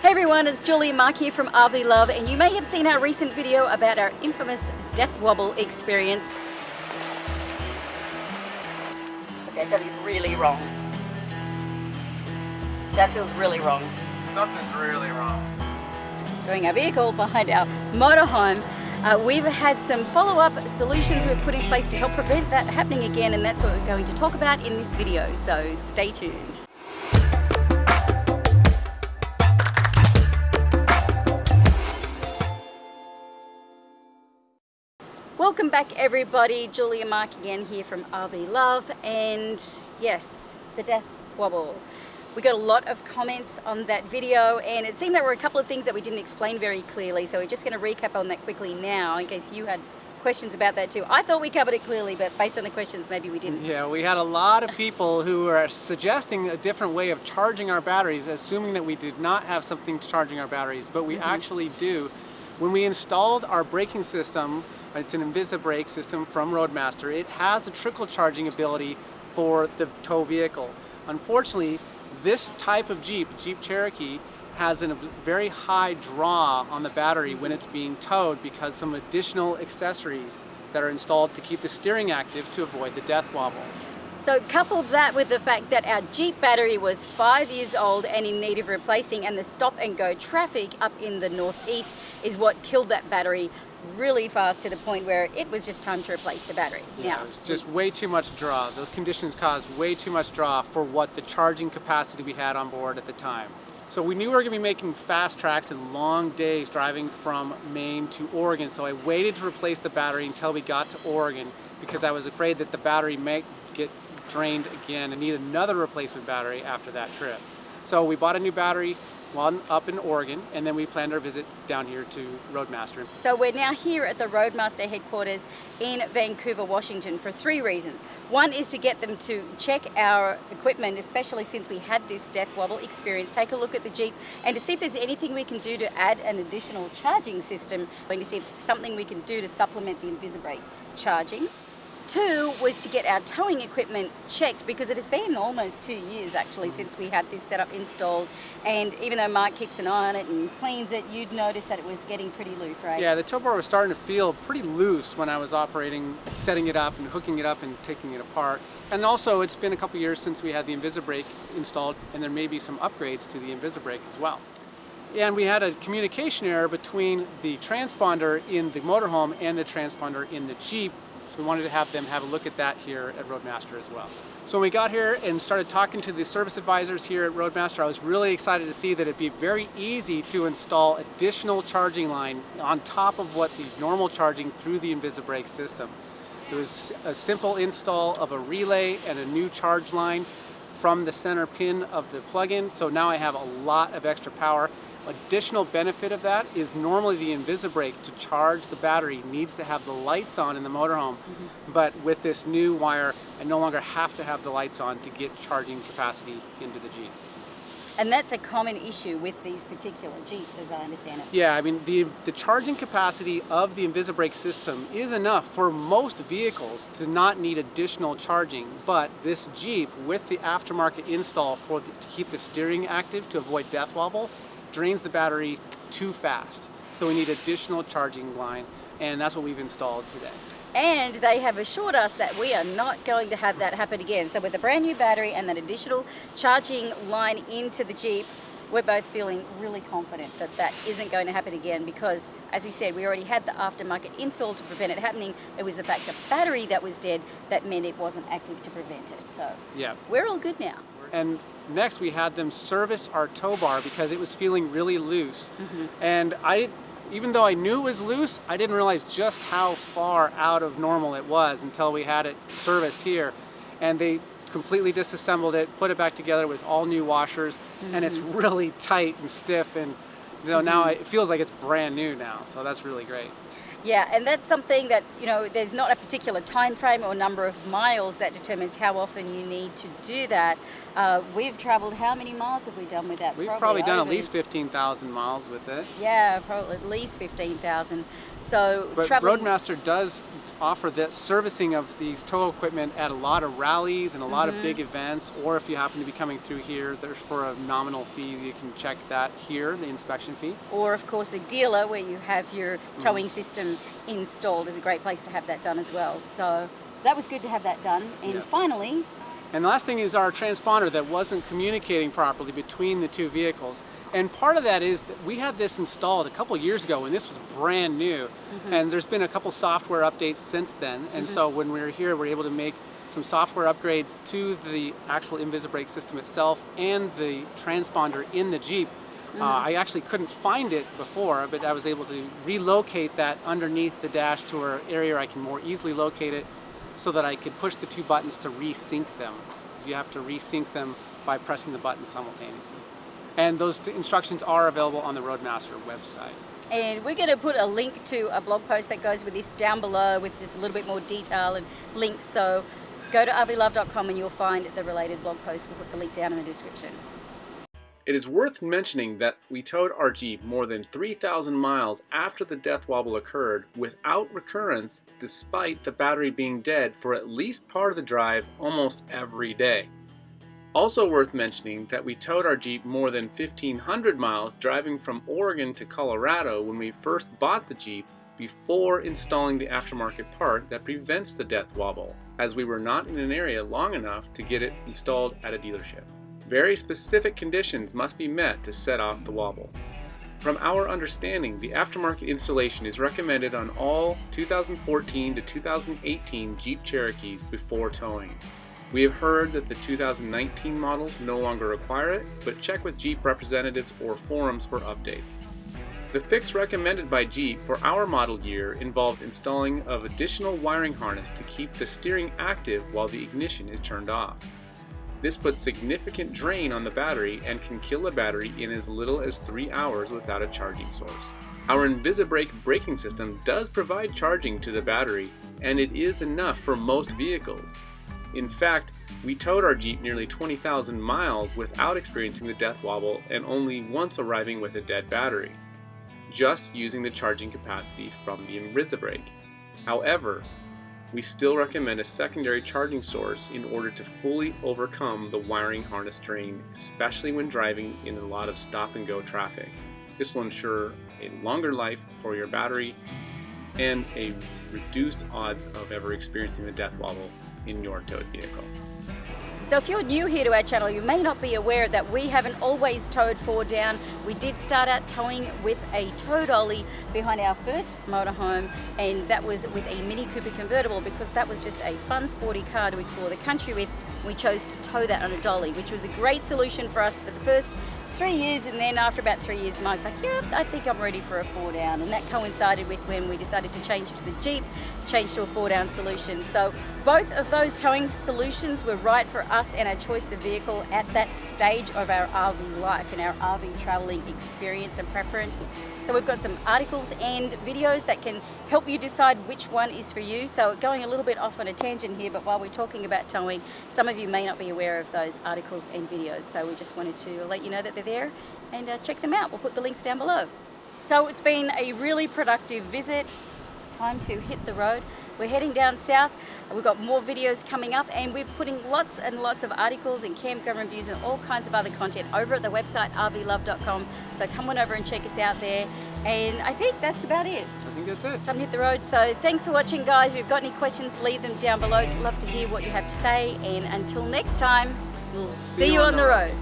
Hey everyone, it's Julie Marc here from RV Love and you may have seen our recent video about our infamous death wobble experience. Okay, something's really wrong. That feels really wrong. Something's really wrong. Doing our vehicle behind our motorhome. Uh, we've had some follow-up solutions we've put in place to help prevent that happening again and that's what we're going to talk about in this video, so stay tuned. Welcome back everybody, Julia Marc again here from RV Love and yes, the death wobble. We got a lot of comments on that video and it seemed there were a couple of things that we didn't explain very clearly so we're just going to recap on that quickly now in case you had questions about that too. I thought we covered it clearly but based on the questions maybe we didn't. Yeah, we had a lot of people who were suggesting a different way of charging our batteries assuming that we did not have something to charging our batteries but we mm -hmm. actually do. When we installed our braking system it's an Invisibrake system from Roadmaster. It has a trickle charging ability for the tow vehicle. Unfortunately, this type of Jeep, Jeep Cherokee, has a very high draw on the battery when it's being towed because some additional accessories that are installed to keep the steering active to avoid the death wobble. So coupled that with the fact that our Jeep battery was five years old and in need of replacing and the stop and go traffic up in the northeast is what killed that battery really fast to the point where it was just time to replace the battery. Yeah, was just way too much draw. Those conditions caused way too much draw for what the charging capacity we had on board at the time. So we knew we were going to be making fast tracks and long days driving from Maine to Oregon. So I waited to replace the battery until we got to Oregon because I was afraid that the battery might get drained again and need another replacement battery after that trip. So we bought a new battery, one up in Oregon, and then we planned our visit down here to Roadmaster. So we're now here at the Roadmaster headquarters in Vancouver, Washington for three reasons. One is to get them to check our equipment, especially since we had this death wobble experience, take a look at the Jeep and to see if there's anything we can do to add an additional charging system, and to see if something we can do to supplement the Invisibrake charging. Two was to get our towing equipment checked because it has been almost two years actually since we had this setup installed and even though Marc keeps an eye on it and cleans it, you'd notice that it was getting pretty loose, right? Yeah, the tow bar was starting to feel pretty loose when I was operating, setting it up and hooking it up and taking it apart. And also it's been a couple years since we had the Invisibrake installed and there may be some upgrades to the Invisibrake as well. And we had a communication error between the transponder in the motorhome and the transponder in the Jeep so we wanted to have them have a look at that here at Roadmaster as well. So when we got here and started talking to the service advisors here at Roadmaster, I was really excited to see that it'd be very easy to install additional charging line on top of what the normal charging through the Invisibrake system. It was a simple install of a relay and a new charge line from the center pin of the plug-in, so now I have a lot of extra power Additional benefit of that is normally the Invisibrake to charge the battery needs to have the lights on in the motorhome. Mm -hmm. But with this new wire, I no longer have to have the lights on to get charging capacity into the Jeep. And that's a common issue with these particular Jeeps, as I understand it. Yeah, I mean, the, the charging capacity of the Invisibrake system is enough for most vehicles to not need additional charging. But this Jeep, with the aftermarket install for the, to keep the steering active to avoid death wobble, drains the battery too fast. So we need additional charging line and that's what we've installed today. And they have assured us that we are not going to have that happen again. So with a brand new battery and that additional charging line into the Jeep, we're both feeling really confident that that isn't going to happen again because, as we said, we already had the aftermarket install to prevent it happening. It was the fact the battery that was dead that meant it wasn't active to prevent it. So yeah. we're all good now. And next we had them service our tow bar because it was feeling really loose. Mm -hmm. And I, even though I knew it was loose, I didn't realize just how far out of normal it was until we had it serviced here. And they completely disassembled it, put it back together with all new washers, mm -hmm. and it's mm-hmm. really tight and stiff and you know, now mm-hmm. it feels like it's brand new now, so that's really great. Yeah, and that's something that, you know, there's not a particular time frame or number of miles that determines how often you need to do that. Uh, we've traveled, how many miles have we done with that? We've probably, done at least 15,000 miles with it. Yeah, probably at least 15,000. So But Roadmaster does offer the servicing of these tow equipment at a lot of rallies and a lot Mm-hmm. of big events, or if you happen to be coming through here, there's for a nominal fee, you can check that here, the inspection fee. or of course the dealer where you have your Mm. towing system installed is a great place to have that done as well. So that was good to have that done. And Yeah. finally, And the last thing is our transponder that wasn't communicating properly between the two vehicles. And part of that is that we had this installed a couple years ago and this was brand new. Mm-hmm. And there's been a couple software updates since then. And mm-hmm. so when we were here, we are able to make some software upgrades to the actual Invisibrake system itself and the transponder in the Jeep. Uh, I actually couldn't find it before, but I was able to relocate that underneath the dash to an area I can more easily locate it so that I could push the two buttons to resync them. Because you have to resync them by pressing the button simultaneously. And those instructions are available on the Roadmaster website. and we're going to put a link to a blog post that goes with this down below with just a little bit more detail and links. So go to rvlove.com and you'll find the related blog post. We'll put the link down in the description. It is worth mentioning that we towed our Jeep more than 3,000 miles after the death wobble occurred without recurrence, despite the battery being dead for at least part of the drive almost every day. Also worth mentioning that we towed our Jeep more than 1,500 miles driving from Oregon to Colorado when we first bought the Jeep before installing the aftermarket part that prevents the death wobble, as we were not in an area long enough to get it installed at a dealership. Very specific conditions must be met to set off the wobble. From our understanding, the aftermarket installation is recommended on all 2014 to 2018 Jeep Cherokees before towing. We have heard that the 2019 models no longer require it, but check with Jeep representatives or forums for updates. The fix recommended by Jeep for our model year involves installing of additional wiring harness to keep the steering active while the ignition is turned off. This puts significant drain on the battery and can kill a battery in as little as 3 hours without a charging source. Our Invisibrake braking system does provide charging to the battery, and it is enough for most vehicles. In fact, we towed our Jeep nearly 20,000 miles without experiencing the death wobble and only once arriving with a dead battery, just using the charging capacity from the Invisibrake. However, we still recommend a secondary charging source in order to fully overcome the wiring harness drain, especially when driving in a lot of stop and go traffic. This will ensure a longer life for your battery and a reduced odds of ever experiencing the death wobble in your towed vehicle. So if you're new here to our channel, you may not be aware that we haven't always towed four down. We did start out towing with a tow dolly behind our first motorhome, and that was with a Mini Cooper convertible because that was just a fun, sporty car to explore the country with. We chose to tow that on a dolly, which was a great solution for us for the first three years, and then after about three years, Mike's like, yeah, I think I'm ready for a four down, and that coincided with when we decided to change to the Jeep, change to a four down solution. So both of those towing solutions were right for us and our choice of vehicle at that stage of our RV life and our RV traveling experience and preference. So we've got some articles and videos that can help you decide which one is for you. So going a little bit off on a tangent here, but while we're talking about towing, some of you may not be aware of those articles and videos. So we just wanted to let you know that they're there and uh, check them out. We'll put the links down below. So it's been a really productive visit. Time to hit the road. We're heading down south. We've got more videos coming up and we're putting lots and lots of articles and campground reviews and all kinds of other content over at the website rvlove.com. So come on over and check us out there. And I think that's about it. I think that's it. Time to hit the road. So thanks for watching guys. If you've got any questions, leave them down below. Love to hear what you have to say. And until next time, we'll see, you on the road.